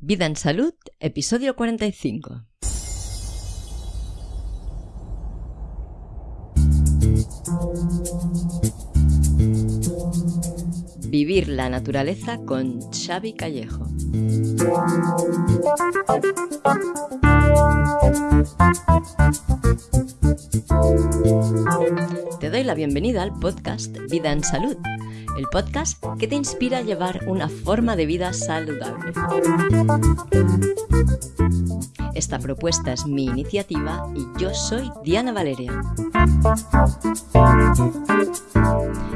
Vida en Salud, episodio 45. Vivir la naturaleza con Xavi Callejo. Te doy la bienvenida al podcast Vida en Salud, el podcast que te inspira a llevar una forma de vida saludable. Esta propuesta es mi iniciativa y yo soy Diana Valeria.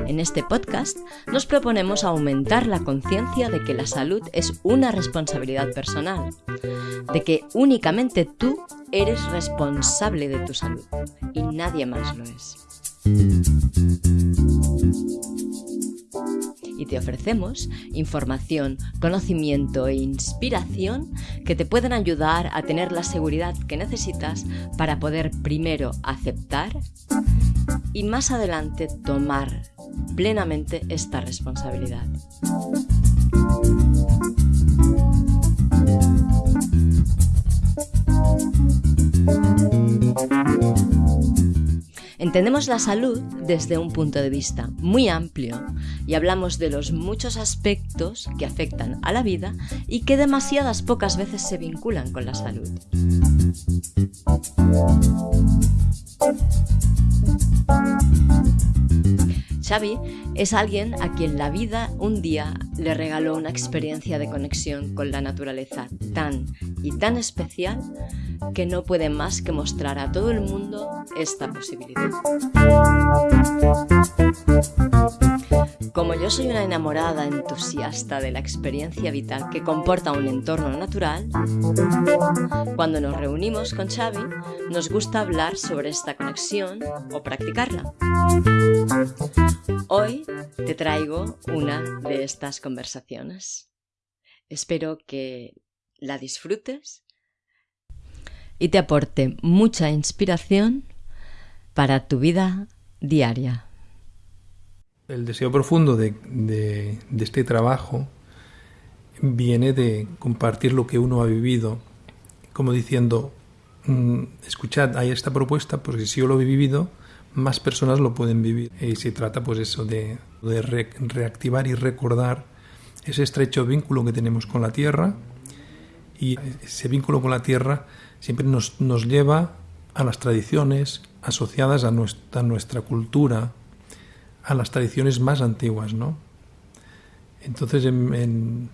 En este podcast nos proponemos aumentar la conciencia de que la salud es una responsabilidad personal, de que únicamente tú eres responsable de tu salud y nadie más lo es. Y te ofrecemos información, conocimiento e inspiración que te pueden ayudar a tener la seguridad que necesitas para poder primero aceptar y más adelante tomar plenamente esta responsabilidad. Entendemos la salud desde un punto de vista muy amplio y hablamos de los muchos aspectos que afectan a la vida y que demasiadas pocas veces se vinculan con la salud. Xavi es alguien a quien la vida un día le regaló una experiencia de conexión con la naturaleza tan y tan especial que no puede más que mostrar a todo el mundo esta posibilidad. Como yo soy una enamorada entusiasta de la experiencia vital que comporta un entorno natural, cuando nos reunimos con Xavi nos gusta hablar sobre esta conexión o practicarla. Hoy te traigo una de estas conversaciones. Espero que la disfrutes y te aporte mucha inspiración para tu vida diaria. El deseo profundo de, este trabajo viene de compartir lo que uno ha vivido, como diciendo, mm, escuchad, hay esta propuesta, porque si yo lo he vivido, más personas lo pueden vivir. Y se trata pues eso de, reactivar y recordar ese estrecho vínculo que tenemos con la tierra y ese vínculo con la tierra siempre nos, nos lleva a las tradiciones asociadas a nuestra, nuestra cultura, a las tradiciones más antiguas, ¿no? Entonces, en,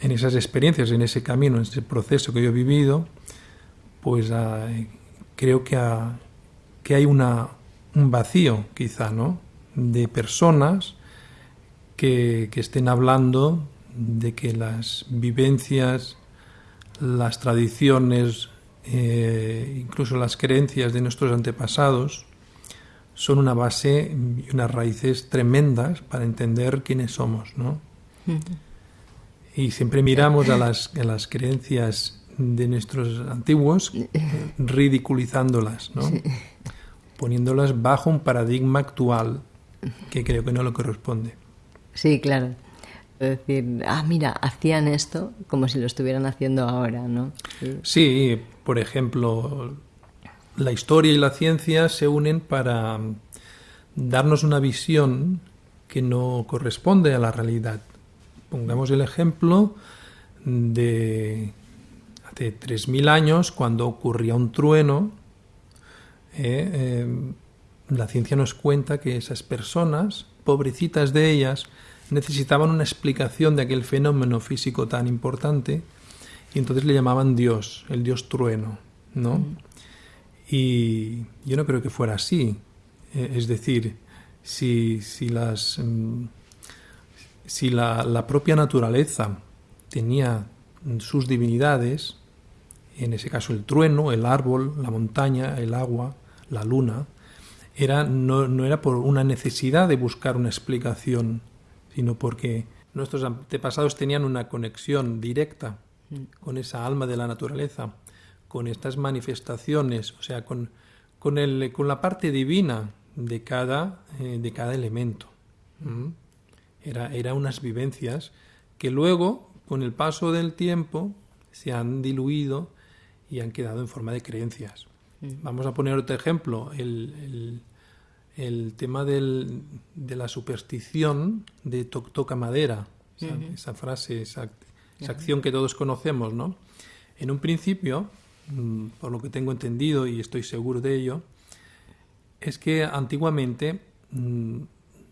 esas experiencias, en ese camino, en ese proceso que yo he vivido, pues ah, creo que, que hay una, un vacío, quizá, ¿no? De personas que, que estén hablando de que las vivencias, las tradiciones, eh, incluso las creencias de nuestros antepasados son una base y unas raíces tremendas para entender quiénes somos, ¿no? Y siempre miramos a las, a las creencias de nuestros antiguos ridiculizándolas, ¿no? Poniéndolas bajo un paradigma actual que creo que no lo corresponde. Sí, claro decir, ah, mira, hacían esto como si lo estuvieran haciendo ahora, ¿no? Sí, por ejemplo, la historia y la ciencia se unen para darnos una visión que no corresponde a la realidad. Pongamos el ejemplo de hace 3.000 años, cuando ocurría un trueno, eh, eh, la ciencia nos cuenta que esas personas, pobrecitas de ellas, necesitaban una explicación de aquel fenómeno físico tan importante y entonces le llamaban Dios, el Dios trueno, ¿no? Mm. Y yo no creo que fuera así. Eh, es decir, si, si las mm, si la, la, propia naturaleza tenía sus divinidades, en ese caso el trueno, el árbol, la montaña, el agua, la luna, era, no, no era por una necesidad de buscar una explicación sino porque nuestros antepasados tenían una conexión directa con esa alma de la naturaleza, con estas manifestaciones, o sea, con, con, el, con la parte divina de cada, eh, de cada elemento. Era, era unas vivencias que luego, con el paso del tiempo, se han diluido y han quedado en forma de creencias. Mm. Vamos a poner otro ejemplo, el, tema de la superstición de toca madera, esa, frase, esa, acción que todos conocemos, ¿no? En un principio, mm, por lo que tengo entendido y estoy seguro de ello, es que antiguamente mm,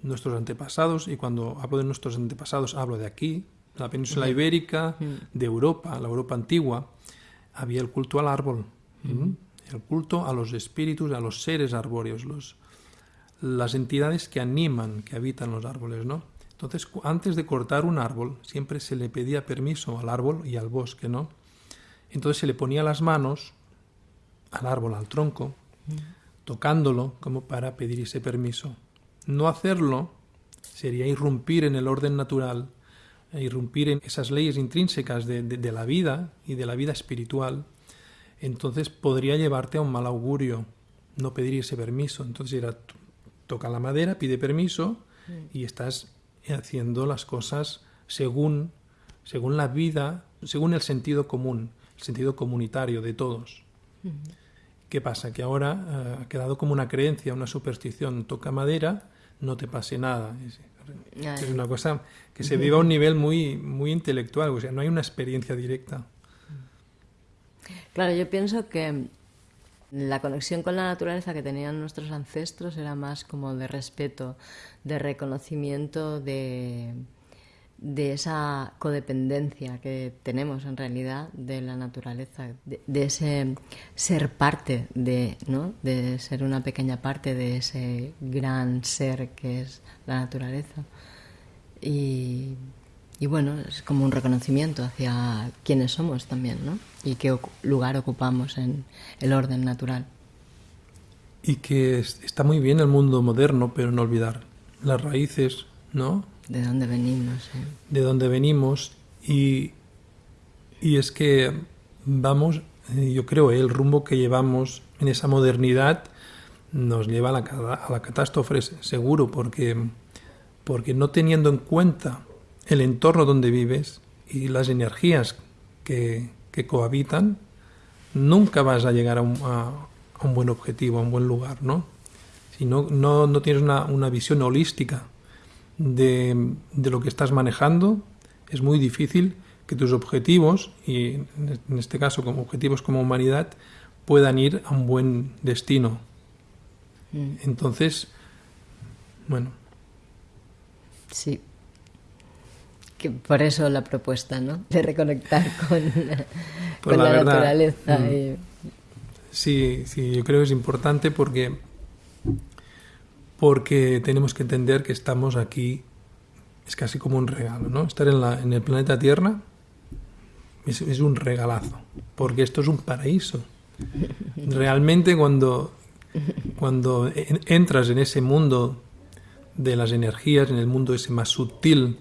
nuestros antepasados, y cuando hablo de nuestros antepasados hablo de aquí, la península ibérica, de Europa, la Europa antigua, había el culto al árbol, el culto a los espíritus, a los seres arbóreos, los, las entidades que animan, que habitan los árboles, ¿no? Entonces, antes de cortar un árbol, siempre se le pedía permiso al árbol y al bosque, ¿no? Entonces se le ponía las manos al árbol, al tronco, tocándolo como para pedir ese permiso. No hacerlo sería irrumpir en el orden natural, irrumpir en esas leyes intrínsecas de, de, la vida y de la vida espiritual. Entonces podría llevarte a un mal augurio no pedir ese permiso. Entonces era, toca la madera, pide permiso y estás haciendo las cosas según, según la vida, según el sentido común, el sentido comunitario de todos. ¿Qué pasa? Que ahora eh, ha quedado como una creencia, una superstición, toca madera, no te pase nada. Es, una cosa que se vive a un nivel muy, muy intelectual, o sea, no hay una experiencia directa. Claro, yo pienso que la conexión con la naturaleza que tenían nuestros ancestros era más como de respeto, de reconocimiento de, de esa codependencia que tenemos en realidad de la naturaleza, de, ese ser parte de, ¿no? de ser una pequeña parte de ese gran ser que es la naturaleza. Y, y bueno, es como un reconocimiento hacia quiénes somos también, ¿no? Y qué lugar ocupamos en el orden natural. Y que está muy bien el mundo moderno, pero no olvidar las raíces, ¿no? De dónde venimos. De dónde venimos. Y, y es que vamos, eh, yo creo, el rumbo que llevamos en esa modernidad nos lleva a la, a la catástrofe seguro, porque, porque no teniendo en cuenta el entorno donde vives y las energías que, que cohabitan, nunca vas a llegar a un, a un, buen objetivo, a un buen lugar, ¿no? Si no, no, no tienes una, una visión holística de, lo que estás manejando, es muy difícil que tus objetivos, y en este caso como objetivos como humanidad, puedan ir a un buen destino. Mm. Entonces, bueno. Sí. Que por eso la propuesta, ¿no? De reconectar con, pues la, naturaleza. Mm. Sí, sí, yo creo que es importante porque porque tenemos que entender que estamos aquí, es casi como un regalo, ¿no? Estar en, la, en el planeta Tierra es, un regalazo, porque esto es un paraíso. Realmente cuando, cuando entras en ese mundo de las energías, en el mundo ese más sutil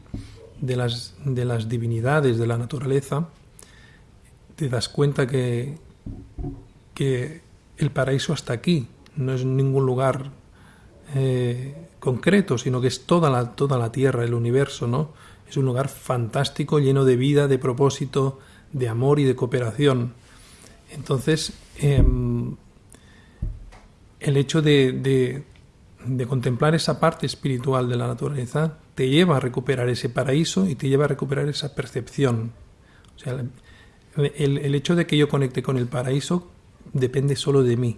de las, de las divinidades de la naturaleza, te das cuenta que, que el paraíso está aquí, no es ningún lugar eh, concreto, sino que es toda la, toda la Tierra, el universo, ¿no? Es un lugar fantástico, lleno de vida, de propósito, de amor y de cooperación. Entonces, em, el hecho de, de, contemplar esa parte espiritual de la naturaleza te lleva a recuperar ese paraíso y te lleva a recuperar esa percepción. O sea, el, el hecho de que yo conecte con el paraíso depende solo de mí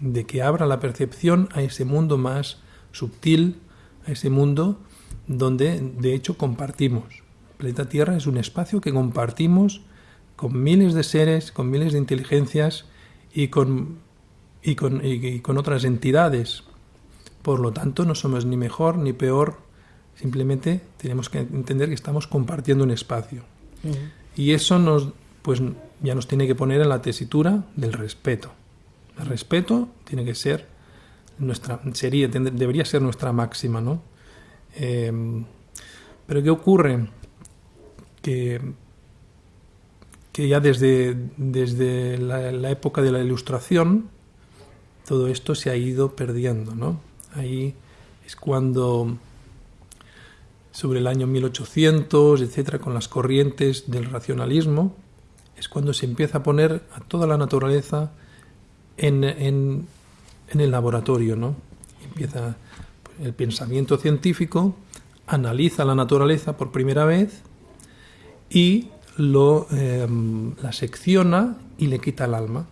de que abra la percepción a ese mundo más sutil, a ese mundo donde de hecho compartimos. El planeta Tierra es un espacio que compartimos con miles de seres, con miles de inteligencias y con, y con, y con otras entidades. Por lo tanto, no somos ni mejor ni peor, simplemente tenemos que entender que estamos compartiendo un espacio. Y eso nos, pues, ya nos tiene que poner en la tesitura del respeto. El respeto tiene que ser nuestra, sería, debería ser nuestra máxima, ¿no? Eh, pero ¿qué ocurre? Que, que ya desde, desde la, época de la Ilustración todo esto se ha ido perdiendo, ¿no? Ahí es cuando sobre el año 1800, etcétera, con las corrientes del racionalismo, es cuando se empieza a poner a toda la naturaleza en, en, el laboratorio, ¿no? Empieza el pensamiento científico, analiza la naturaleza por primera vez y lo, em, la secciona y le quita el alma.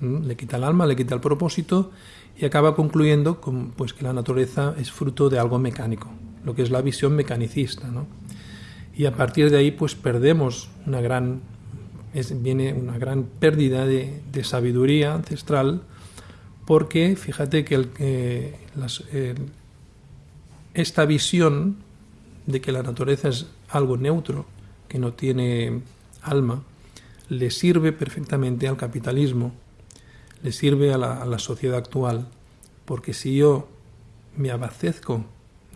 ¿Mm? Le quita el alma, le quita el propósito y acaba concluyendo con, pues, que la naturaleza es fruto de algo mecánico, lo que es la visión mecanicista. ¿no? Y a partir de ahí pues perdemos una gran, viene una gran pérdida de, sabiduría ancestral porque fíjate que las, esta visión de que la naturaleza es algo neutro, que no tiene alma, le sirve perfectamente al capitalismo, le sirve a la, a la sociedad actual, porque si yo me abastezco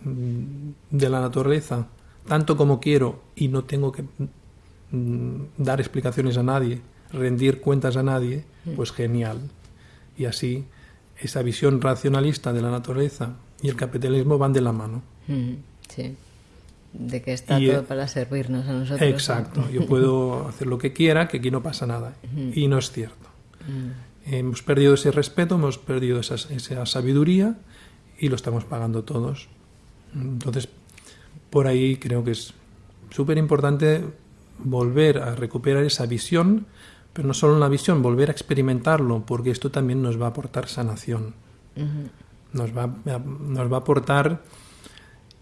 mm, de la naturaleza tanto como quiero y no tengo que dar explicaciones a nadie, rendir cuentas a nadie, pues genial. Y así esa visión racionalista de la naturaleza y el capitalismo van de la mano. Sí de que está y, todo para servirnos a nosotros. Exacto, yo puedo hacer lo que quiera, que aquí no pasa nada. Y no es cierto. Hemos perdido ese respeto, hemos perdido esa, esa, sabiduría y lo estamos pagando todos. Entonces, por ahí creo que es súper importante volver a recuperar esa visión, pero no solo la visión, volver a experimentarlo, porque esto también nos va a aportar sanación. Nos va, nos va a aportar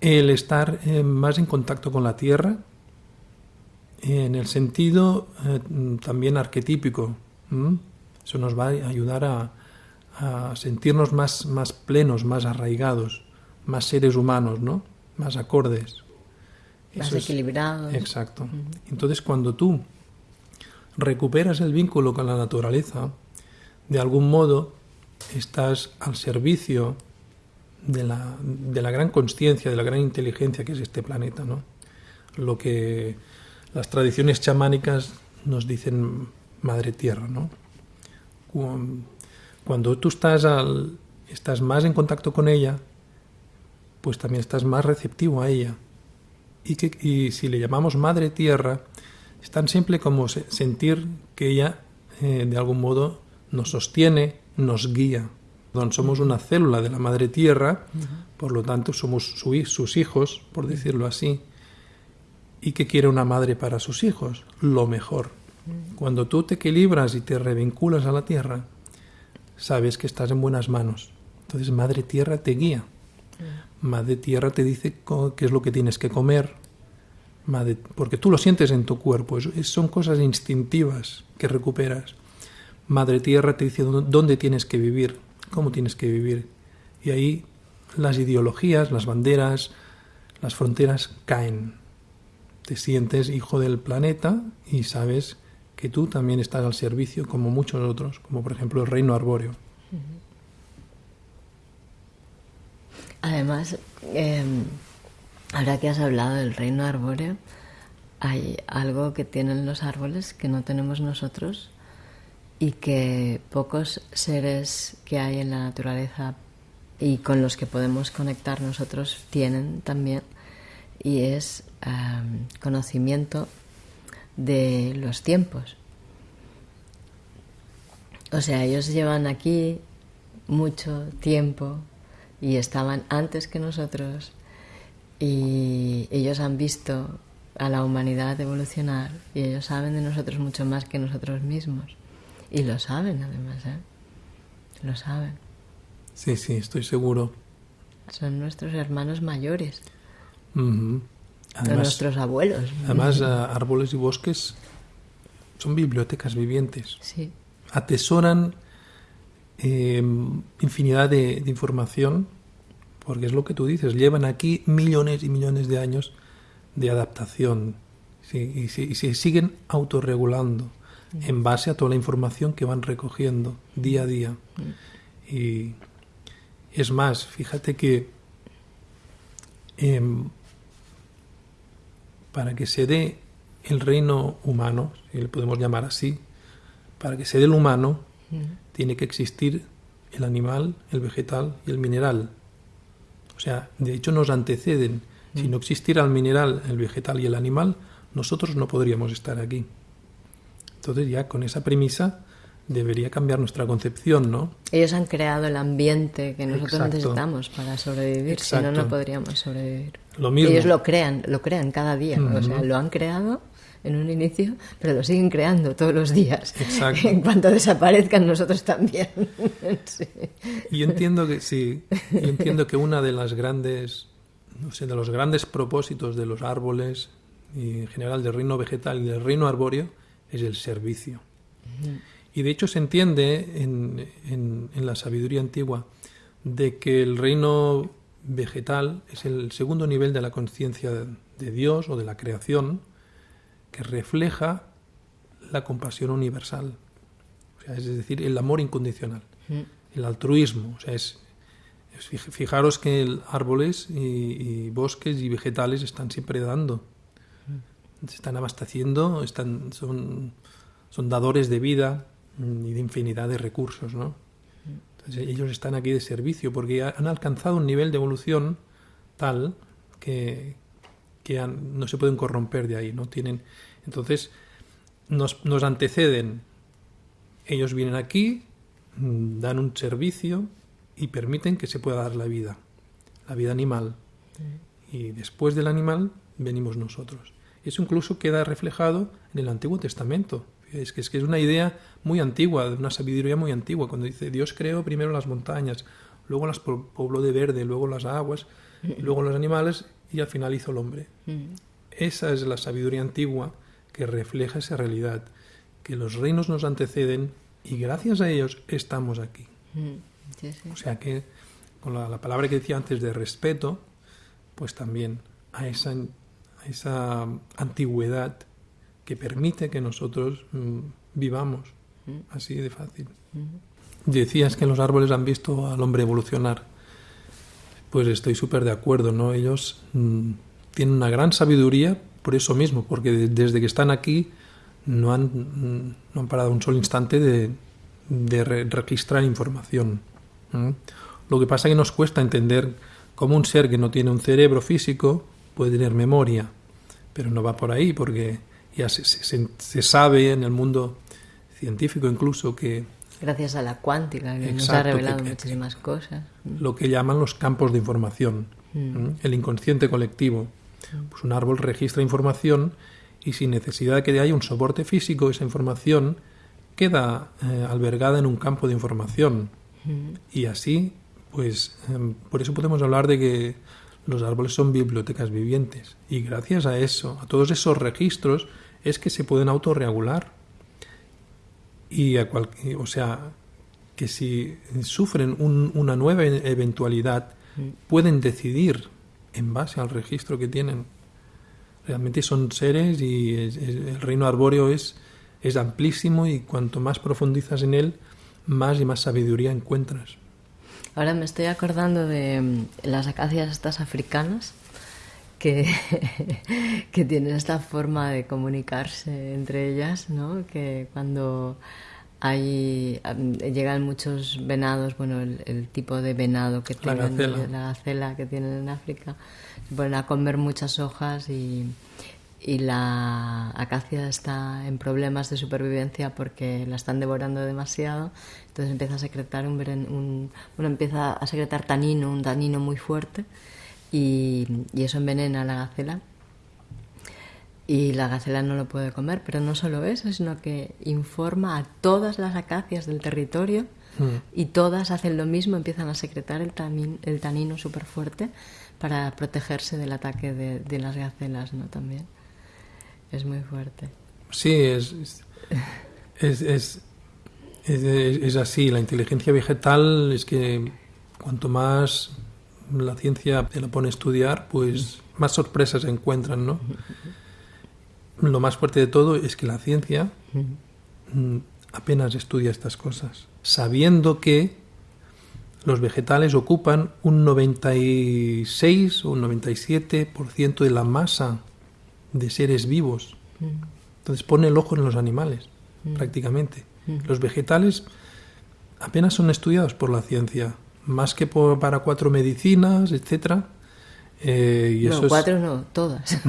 el estar eh, más en contacto con la tierra, en el sentido eh, también arquetípico. Eso nos va a ayudar a, a, sentirnos más, más plenos, más arraigados, más seres humanos, ¿no? más acordes. Más equilibrados. Es, exacto. Entonces cuando tú recuperas el vínculo con la naturaleza, de algún modo estás al servicio de la, de la gran conciencia, de la gran inteligencia que es este planeta, ¿no? Lo que las tradiciones chamánicas nos dicen Madre Tierra, ¿no? Cuando tú estás, al, estás más en contacto con ella, pues también estás más receptivo a ella. Y, que, y si le llamamos Madre Tierra, es tan simple como sentir que ella, eh, de algún modo, nos sostiene, nos guía, somos una célula de la madre tierra, por lo tanto somos su, sus hijos, por decirlo así. ¿Y qué quiere una madre para sus hijos? Lo mejor. Cuando tú te equilibras y te revinculas a la tierra, sabes que estás en buenas manos. Entonces Madre Tierra te guía. Madre Tierra te dice qué es lo que tienes que comer. Porque tú lo sientes en tu cuerpo. son cosas instintivas que recuperas. Madre Tierra te dice dónde tienes que vivir cómo tienes que vivir. Y ahí las ideologías, las banderas, las fronteras caen. Te sientes hijo del planeta y sabes que tú también estás al servicio como muchos otros, como por ejemplo el reino arbóreo. Además, eh, ahora que has hablado del reino arbóreo, hay algo que tienen los árboles que no tenemos nosotros y que pocos seres que hay en la naturaleza y con los que podemos conectar nosotros tienen también y es um, conocimiento de los tiempos. O sea, ellos llevan aquí mucho tiempo y estaban antes que nosotros y ellos han visto a la humanidad evolucionar y ellos saben de nosotros mucho más que nosotros mismos. Y lo saben además, ¿eh? Lo saben. Sí, sí, estoy seguro. Son nuestros hermanos mayores. Son nuestros abuelos. Además, árboles y bosques son bibliotecas vivientes. Sí. Atesoran eh, infinidad de, de, información, porque es lo que tú dices, llevan aquí millones y millones de años de adaptación sí, y, se siguen autorregulando en base a toda la información que van recogiendo día a día. Y es más, fíjate que eh, para que se dé el reino humano, si le podemos llamar así, para que se dé el humano, tiene que existir el animal, el vegetal y el mineral. O sea, de hecho nos anteceden. Si no existiera el mineral, el vegetal y el animal, nosotros no podríamos estar aquí. Entonces ya con esa premisa debería cambiar nuestra concepción, ¿no? Ellos han creado el ambiente que nosotros necesitamos para sobrevivir, si no, no podríamos sobrevivir. Lo mismo. Ellos lo crean, lo crean cada día, o sea, lo han creado en un inicio, pero lo siguen creando todos los días. Exacto. En cuanto desaparezcan nosotros también. sí. Yo entiendo que sí, yo entiendo que una de las grandes, no sé, de los grandes propósitos de los árboles y en general del reino vegetal y del reino arbóreo es el servicio. Y de hecho se entiende en, en, la sabiduría antigua de que el reino vegetal es el segundo nivel de la conciencia de Dios o de la creación que refleja la compasión universal, o sea, es decir, el amor incondicional, el altruismo. O sea, es, fijaros que árboles y, bosques y vegetales están siempre dando, se están abasteciendo, están, son, son dadores de vida, y de infinidad de recursos, ¿no? Entonces ellos están aquí de servicio porque han alcanzado un nivel de evolución tal que, que no se pueden corromper de ahí, ¿no? Tienen, entonces nos, nos anteceden, ellos vienen aquí, dan un servicio y permiten que se pueda dar la vida, la vida animal. Y después del animal venimos nosotros. Eso incluso queda reflejado en el Antiguo Testamento. Es que, es que es una idea muy antigua, de una sabiduría muy antigua, cuando dice Dios creó primero las montañas, luego las pobló de verde, luego las aguas, y luego los animales y al final hizo el hombre. Mm. Esa es la sabiduría antigua que refleja esa realidad, que los reinos nos anteceden y gracias a ellos estamos aquí. Mm. O sea que con la, palabra que decía antes de respeto, pues también a esa, a esa antigüedad que permite que nosotros mm, vivamos así de fácil. Decías que los árboles han visto al hombre evolucionar. Pues estoy súper de acuerdo, ¿no? Ellos tienen una gran sabiduría por eso mismo, porque desde que están aquí no han, no han parado un solo instante de, de registrar información. Lo que pasa es que nos cuesta entender cómo un ser que no tiene un cerebro físico puede tener memoria, pero no va por ahí, porque ya se, se, sabe en el mundo científico incluso que... Gracias a la cuántica, que nos ha revelado muchísimas cosas. Lo que llaman los campos de información, mm. el inconsciente colectivo. Pues un árbol registra información y sin necesidad de que haya un soporte físico, esa información queda eh, albergada en un campo de información. Mm. Y así, pues, em, por eso podemos hablar de que los árboles son bibliotecas vivientes. Y gracias a eso, a todos esos registros, es que se pueden autorregular. Y a o sea, que si sufren una nueva eventualidad, pueden decidir en base al registro que tienen. Realmente son seres y el reino arbóreo es, es amplísimo y cuanto más profundizas en él, más y más sabiduría encuentras. Ahora me estoy acordando de mm, las acacias estas africanas que, que tienen esta forma de comunicarse entre ellas, ¿no? Que cuando hay llegan muchos venados, bueno, el, tipo de venado que tienen, la gacela. que tienen en África, se ponen a comer muchas hojas y, y la acacia está en problemas de supervivencia porque la están devorando demasiado, entonces empieza a secretar un, un bueno, empieza a secretar tanino, un tanino muy fuerte y, eso envenena a la gacela y la gacela no lo puede comer, pero no solo eso, sino que informa a todas las acacias del territorio mm. y todas hacen lo mismo, empiezan a secretar el, el tanino súper fuerte para protegerse del ataque de, las gacelas, ¿no? También es muy fuerte. Sí, es, es, es, es así. La inteligencia vegetal es que cuanto más la ciencia te la pone a estudiar, pues más sorpresas se encuentran, ¿no? Lo más fuerte de todo es que la ciencia mm, apenas estudia estas cosas, sabiendo que los vegetales ocupan un 96 o un 97% de la masa de seres vivos. Entonces pone el ojo en los animales, prácticamente. Los vegetales apenas son estudiados por la ciencia más que para cuatro medicinas, etcétera, Eh, y eso no, es- cuatro no, todas.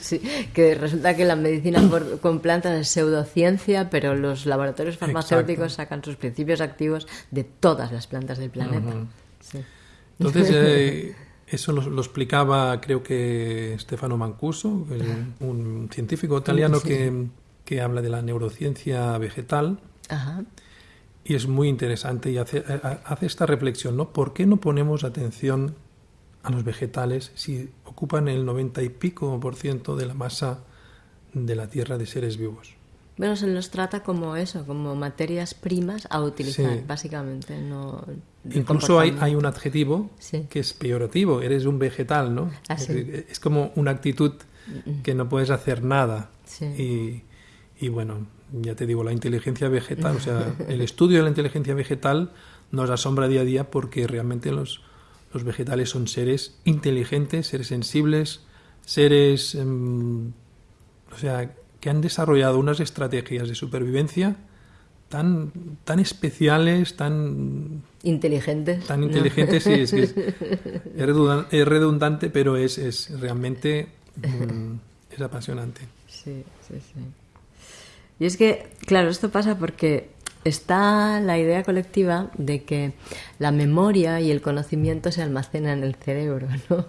Sí, que resulta que la medicina por- con plantas es pseudociencia, pero los laboratorios farmacéuticos Exacto. sacan sus principios activos de todas las plantas del planeta. Sí. Entonces, eh, eso lo, lo explicaba, creo que Stefano Mancuso, un, científico italiano Sí. que, que habla de la neurociencia vegetal Ajá. Y es muy interesante y hace, a- hace esta reflexión, ¿no? ¿Por qué no ponemos atención a los vegetales si ocupan el 90 y pico por ciento de la masa de la Tierra de seres vivos? Bueno, se los trata como eso, como materias primas a utilizar, Sí. básicamente. No, Incluso hay, hay un adjetivo Sí. que es peyorativo, eres un vegetal, ¿no? Ah, es, sí. es como una actitud que no puedes hacer nada. Sí. Y, y bueno, ya te digo, la inteligencia vegetal, o sea, el estudio de la inteligencia vegetal nos asombra día a día porque realmente los, los vegetales son seres inteligentes, seres sensibles, seres, em, o sea, que han desarrollado unas estrategias de supervivencia tan, tan especiales, tan Inteligentes. tan ¿no? inteligente, sí, es que es, es redundante, pero es, es realmente mm, es apasionante. Sí, sí, sí. Y es que, claro, esto pasa porque está la idea colectiva de que la memoria y el conocimiento se almacenan en el cerebro, ¿no?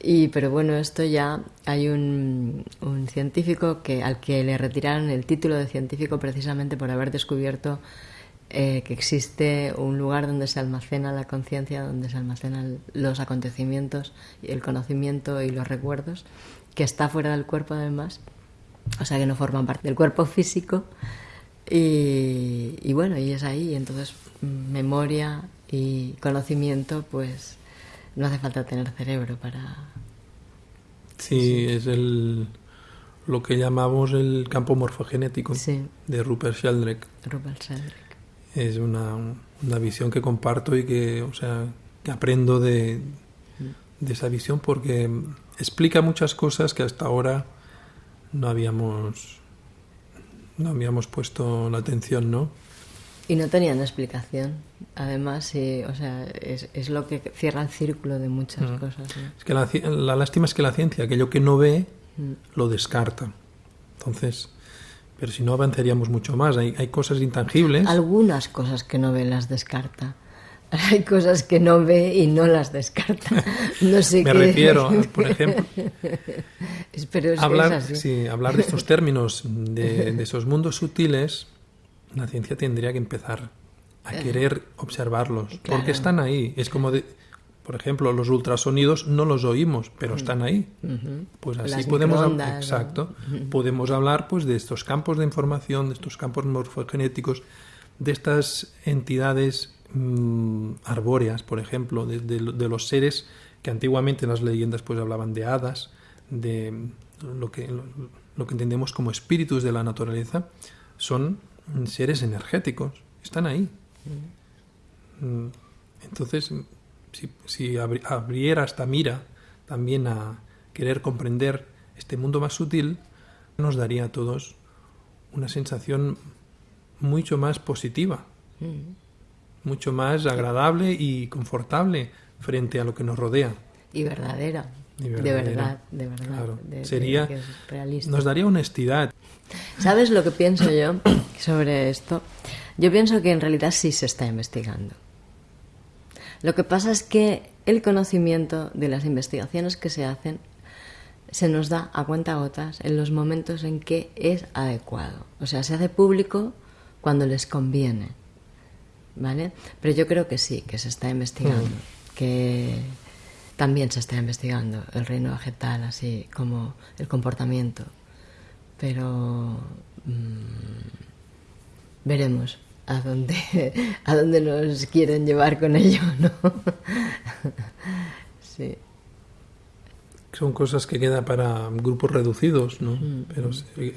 Y, pero bueno, esto ya hay un, científico que, al que le retiraron el título de científico precisamente por haber descubierto eh, que existe un lugar donde se almacena la conciencia, donde se almacenan los acontecimientos, el conocimiento y los recuerdos, que está fuera del cuerpo además, o sea que no forman parte del cuerpo físico. Y, y bueno, y es ahí, entonces mm, memoria y conocimiento, pues no hace falta tener cerebro para... Sí, es el lo que llamamos el campo morfogenético Sí, de Rupert Sheldrake. Rupert Sheldrake. Es una, una visión que comparto y que, o sea, que aprendo de, de esa visión porque explica muchas cosas que hasta ahora no habíamos no habíamos puesto la atención, ¿no? Y no tenían explicación. Además, sí, o sea, es, es lo que cierra el círculo de muchas Mm. cosas. ¿no? Es que la, la lástima es que la ciencia, aquello que no ve, Mm. lo descarta. Entonces, pero si no avanzaríamos mucho más. Hay, hay cosas intangibles. Algunas cosas que no ve las descarta. Hay cosas que no ve y no las descarta. No sé Me qué. refiero, por ejemplo, Pero hablar, sí, hablar de estos términos, de, de esos mundos sutiles, la ciencia tendría que empezar a querer observarlos, Eh, Claro. porque están ahí. Es como, de, por ejemplo, los ultrasonidos no los oímos, pero están ahí. Pues así Las podemos, exacto, podemos hablar pues de estos campos de información, de estos campos morfogenéticos, de estas entidades mm, arbóreas, por ejemplo, de, de lo- de los seres que antiguamente en las leyendas pues hablaban de hadas, de lo que, lo, que entendemos como espíritus de la naturaleza, son seres energéticos, están ahí. Mm, Entonces, si, si abri- abriera esta mira también a querer comprender este mundo más sutil, nos daría a todos una sensación mucho más positiva, Mm. Mucho más agradable y confortable frente a lo que nos rodea. Y verdadera. Y De verdad, de verdad. Claro. de- de- Sería, realista. nos daría honestidad. ¿Sabes lo que pienso yo sobre esto? Yo pienso que en realidad sí se está investigando. Lo que pasa es que el conocimiento de las investigaciones que se hacen se nos da a cuenta gotas en los momentos en que es adecuado. O sea, se hace público cuando les conviene. ¿Vale? Pero yo creo que sí, que se está investigando. Que también se está investigando el reino vegetal, así como el comportamiento. Pero mm, veremos a dónde, a dónde nos quieren llevar con ello, ¿no? sí. Son cosas que quedan para grupos reducidos, ¿no? Mm, Pero sí,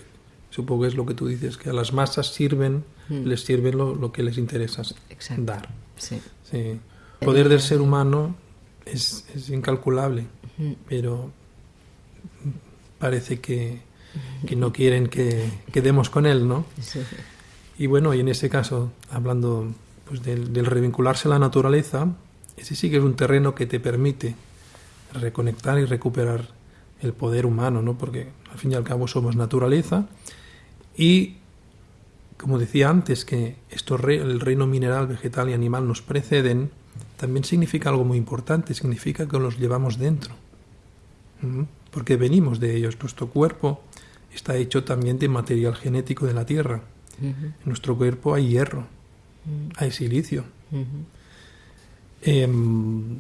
supongo que es lo que tú dices, que a las masas sirven, les sirve lo, lo que les interesa Mm. Exacto. dar. Sí. Sí. El poder del ser humano es, es incalculable, pero parece que, que no quieren que, que demos con él, ¿no? sí. Y bueno, y en ese caso, hablando pues, del, del revincularse a la naturaleza, ese sí que es un terreno que te permite reconectar y recuperar el poder humano, ¿no? Porque al fin y al cabo somos naturaleza y como decía antes que esto el reino mineral, vegetal y animal nos preceden, también significa algo muy importante, significa que los llevamos dentro. Porque venimos de ellos. Nuestro cuerpo está hecho también de material genético de la tierra. En nuestro cuerpo hay hierro, hay silicio. Em,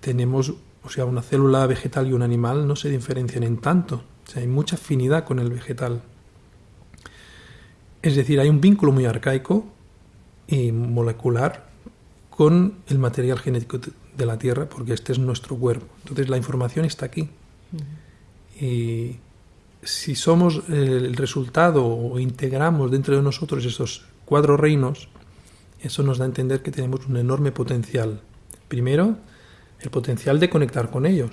tenemos, o sea, una célula vegetal y un animal no se diferencian en tanto. O sea, hay mucha afinidad con el vegetal. Es decir, hay un vínculo muy arcaico y molecular con el material genético de la Tierra, porque este es nuestro cuerpo. Entonces la información está aquí. Y si somos el resultado o integramos dentro de nosotros esos cuatro reinos, eso nos da a entender que tenemos un enorme potencial. Primero, el potencial de conectar con ellos.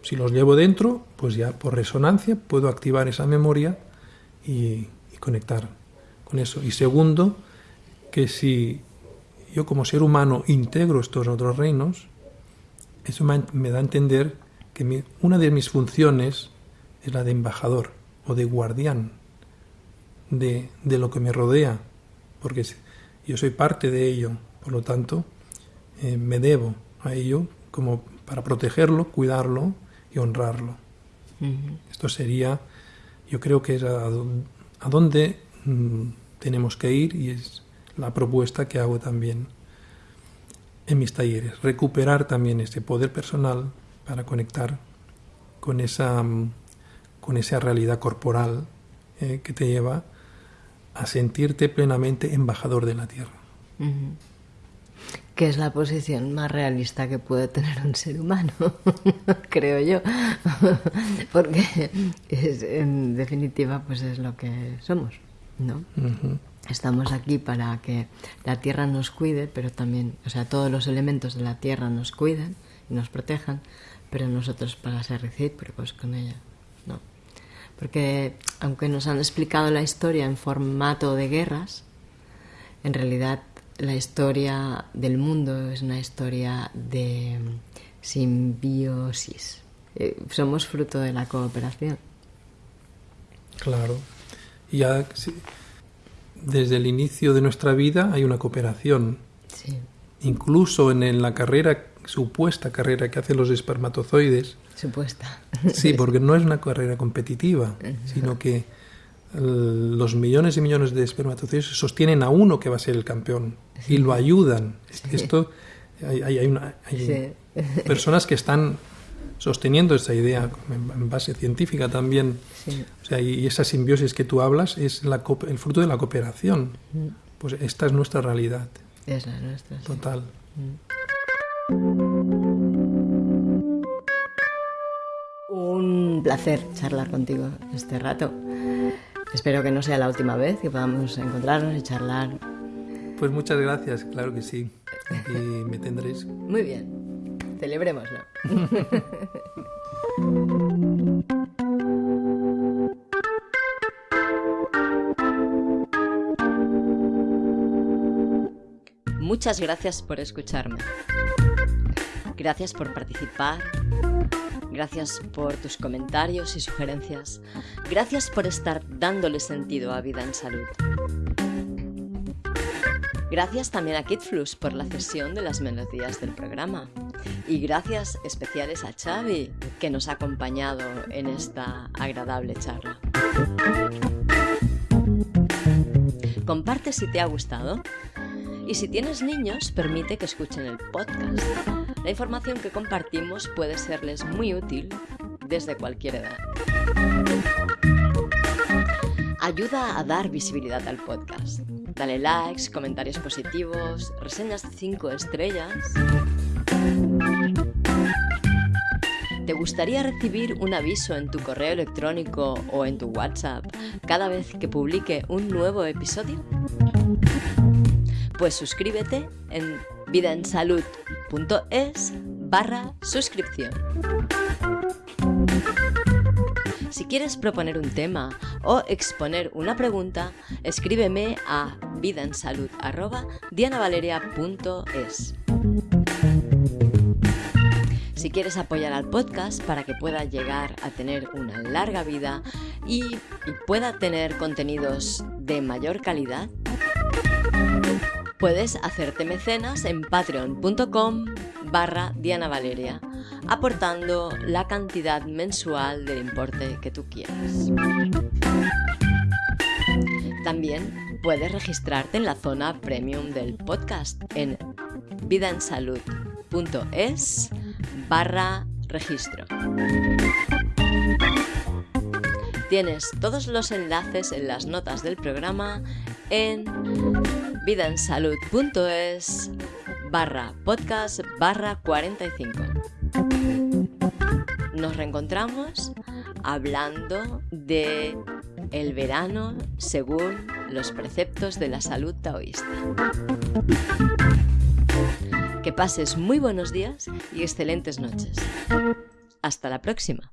Si los llevo dentro, pues ya por resonancia puedo activar esa memoria y conectar con eso. Y segundo, que si yo como ser humano integro estos otros reinos, eso me da a entender que una de mis funciones es la de embajador o de guardián de, lo que me rodea, porque yo soy parte de ello, por lo tanto, eh, me debo a ello como para protegerlo, cuidarlo y honrarlo. Esto sería, yo creo que es a, a dónde Mm, tenemos que ir y es la propuesta que hago también en mis talleres. Recuperar también ese poder personal para conectar con esa, mm, con esa realidad corporal eh, que te lleva a sentirte plenamente embajador de la tierra. Que es la posición más realista que puede tener un ser humano, creo yo. Porque en definitiva pues es lo que somos. ¿No? Estamos aquí para que la tierra nos cuide, pero también, o sea, todos los elementos de la tierra nos cuiden y nos protejan, pero nosotros para ser recíprocos con ella, ¿no? Porque aunque nos han explicado la historia en formato de guerras, en realidad la historia del mundo es una historia de simbiosis. Eh, somos fruto de la cooperación. Claro ya desde el inicio de nuestra vida hay una cooperación. Incluso en, la carrera, supuesta carrera que hacen los espermatozoides. Supuesta. Sí, porque no es una carrera competitiva, sino que los millones y millones de espermatozoides sostienen a uno que va a ser el campeón y lo ayudan. Esto hay, hay personas que están sosteniendo esa idea en base científica también. O sea, y esa simbiosis que tú hablas es la, el fruto de la cooperación. Mm. Pues esta es nuestra realidad. Es la nuestra. Total. Mm. Un placer charlar contigo este rato. Espero que no sea la última vez que podamos encontrarnos y charlar. Pues muchas gracias, claro que sí. Y me tendréis. Muy bien. Celebrémoslo. Muchas gracias por escucharme. Gracias por participar. Gracias por tus comentarios y sugerencias. Gracias por estar dándole sentido a Vida en Salud. Gracias también a KidFlux por la cesión de las melodías del programa. Y gracias especiales a Xavi, que nos ha acompañado en esta agradable charla. Comparte si te ha gustado. Y si tienes niños, permite que escuchen el podcast. La información que compartimos puede serles muy útil desde cualquier edad. Ayuda a dar visibilidad al podcast Dale likes, comentarios positivos, reseñas de 5 estrellas. ¿Te gustaría recibir un aviso en tu correo electrónico o en tu WhatsApp cada vez que publique un nuevo episodio? Pues suscríbete en vidaensalud.es barra suscripción. Si quieres proponer un tema o exponer una pregunta, escríbeme a vidaensalud.dianavaleria.es. Si quieres apoyar al podcast para que pueda llegar a tener una larga vida y, pueda tener contenidos de mayor calidad, puedes hacerte mecenas en patreon.com barra Diana Valeria, aportando la cantidad mensual del importe que tú quieras. También puedes registrarte en la zona premium del podcast en vidaensalud.es barra registro. Tienes todos los enlaces en las notas del programa en vidaensalud.es barra podcast barra 45. Nos reencontramos hablando de el verano según los preceptos de la salud taoísta. Que pases muy buenos días y excelentes noches. Hasta la próxima.